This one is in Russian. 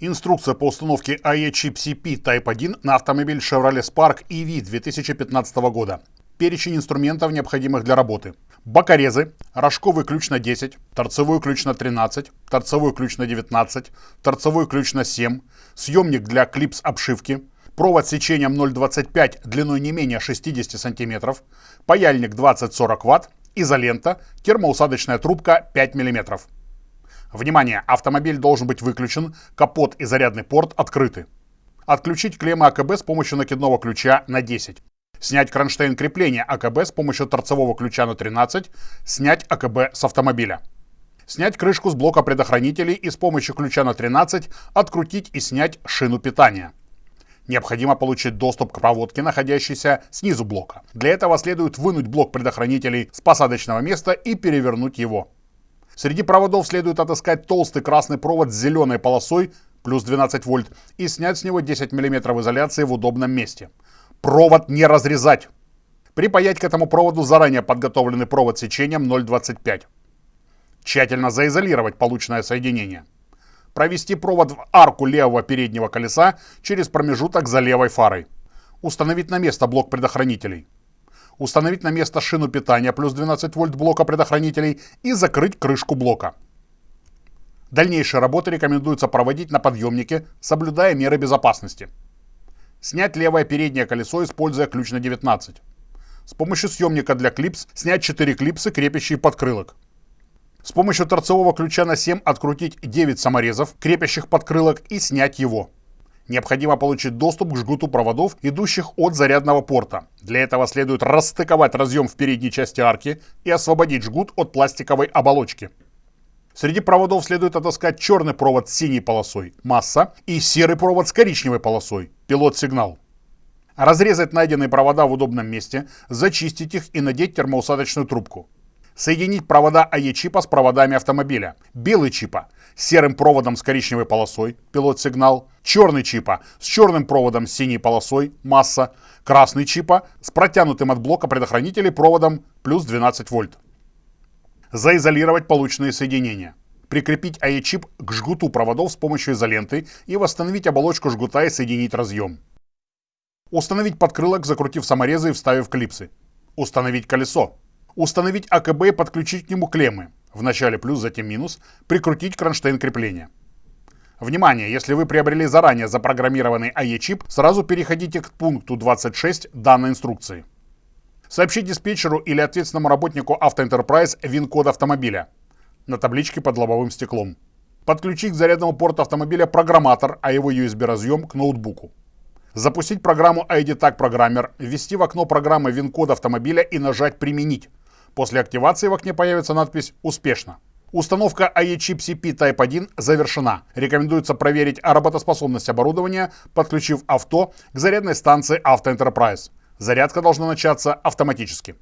Инструкция по установке AE Chip CP Type 1 на автомобиль Chevrolet Spark EV 2015 года. Перечень инструментов, необходимых для работы. Бокорезы, рожковый ключ на 10, торцевой ключ на 13, торцевой ключ на 19, торцевой ключ на 7, съемник для клипс обшивки, провод сечением 0,25 длиной не менее 60 см, паяльник 20-40 Вт, изолента, термоусадочная трубка 5 мм. Внимание! Автомобиль должен быть выключен, капот и зарядный порт открыты. Отключить клеммы АКБ с помощью накидного ключа на 10. Снять кронштейн крепления АКБ с помощью торцевого ключа на 13. Снять АКБ с автомобиля. Снять крышку с блока предохранителей и с помощью ключа на 13 открутить и снять шину питания. Необходимо получить доступ к проводке, находящейся снизу блока. Для этого следует вынуть блок предохранителей с посадочного места и перевернуть его. Среди проводов следует отыскать толстый красный провод с зеленой полосой, плюс 12 вольт, и снять с него 10 мм изоляции в удобном месте. Провод не разрезать. Припаять к этому проводу заранее подготовленный провод сечением 0,25. Тщательно заизолировать полученное соединение. Провести провод в арку левого переднего колеса через промежуток за левой фарой. Установить на место блок предохранителей установить на место шину питания плюс 12 вольт блока предохранителей и закрыть крышку блока. Дальнейшие работы рекомендуется проводить на подъемнике, соблюдая меры безопасности. Снять левое переднее колесо, используя ключ на 19. С помощью съемника для клипс снять 4 клипсы, крепящие подкрылок. С помощью торцевого ключа на 7 открутить 9 саморезов, крепящих подкрылок и снять его. Необходимо получить доступ к жгуту проводов, идущих от зарядного порта. Для этого следует расстыковать разъем в передней части арки и освободить жгут от пластиковой оболочки. Среди проводов следует отыскать черный провод с синей полосой – масса и серый провод с коричневой полосой – пилот-сигнал. Разрезать найденные провода в удобном месте, зачистить их и надеть термоусадочную трубку. Соединить провода АЕ-чипа с проводами автомобиля. Белый чипа с серым проводом с коричневой полосой, пилот-сигнал. Черный чипа с черным проводом с синей полосой, масса. Красный чипа с протянутым от блока предохранителей проводом плюс 12 вольт. Заизолировать полученные соединения. Прикрепить АЕ-чип к жгуту проводов с помощью изоленты и восстановить оболочку жгута и соединить разъем. Установить подкрылок, закрутив саморезы и вставив клипсы. Установить колесо установить АКБ и подключить к нему клеммы, вначале плюс, затем минус, прикрутить кронштейн крепления. Внимание, если вы приобрели заранее запрограммированный АЕ-чип, сразу переходите к пункту 26 данной инструкции. Сообщить диспетчеру или ответственному работнику Автоэнтерпрайз ВИН-код автомобиля на табличке под лобовым стеклом. Подключить к зарядному порту автомобиля программатор, а его USB-разъем к ноутбуку. Запустить программу ID Tag Programmer, ввести в окно программы ВИН-код автомобиля и нажать «Применить». После активации в окне появится надпись «Успешно». Установка AE-чип Type 1 завершена. Рекомендуется проверить работоспособность оборудования, подключив авто к зарядной станции Auto Enterprise. Зарядка должна начаться автоматически.